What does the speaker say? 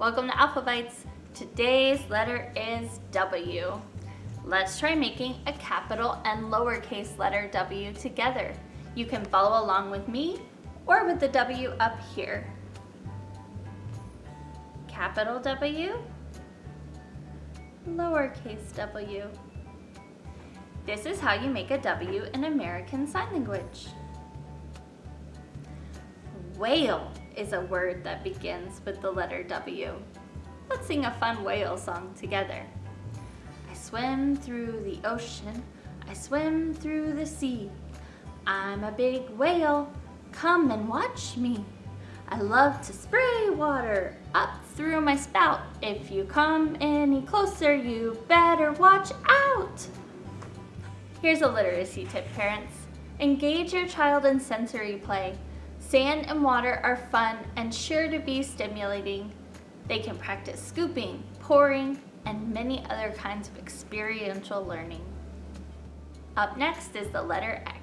Welcome to Alphabytes. Today's letter is W. Let's try making a capital and lowercase letter W together. You can follow along with me or with the W up here. Capital W, lowercase w. This is how you make a W in American Sign Language. Whale is a word that begins with the letter W. Let's sing a fun whale song together. I swim through the ocean, I swim through the sea. I'm a big whale, come and watch me. I love to spray water up through my spout. If you come any closer, you better watch out. Here's a literacy tip, parents. Engage your child in sensory play. Sand and water are fun and sure to be stimulating. They can practice scooping, pouring, and many other kinds of experiential learning. Up next is the letter X.